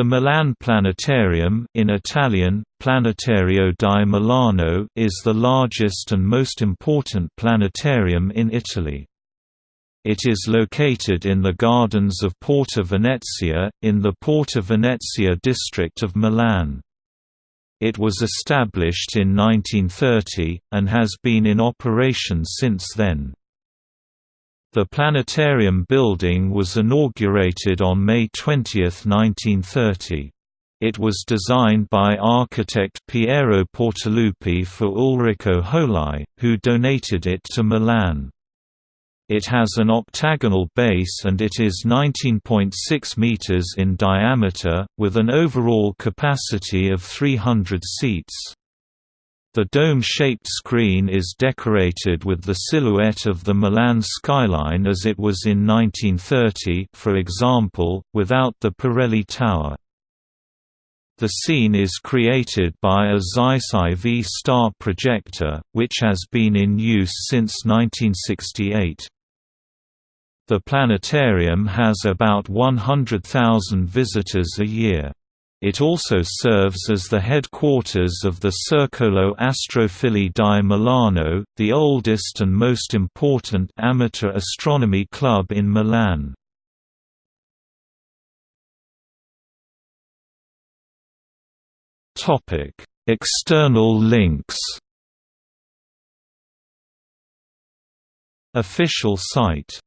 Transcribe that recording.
The Milan Planetarium in Italian, Planetario di Milano is the largest and most important planetarium in Italy. It is located in the gardens of Porta Venezia, in the Porta Venezia district of Milan. It was established in 1930, and has been in operation since then. The planetarium building was inaugurated on May 20, 1930. It was designed by architect Piero Portaluppi for Ulrico Hoepli, who donated it to Milan. It has an octagonal base and it is 19.6 meters in diameter, with an overall capacity of 300 seats. The dome-shaped screen is decorated with the silhouette of the Milan skyline as it was in 1930 for example, without the Pirelli Tower. The scene is created by a Zeiss IV star projector, which has been in use since 1968. The planetarium has about 100,000 visitors a year. It also serves as the headquarters of the Circolo Astrofili di Milano, the oldest and most important amateur astronomy club in Milan. External links Official site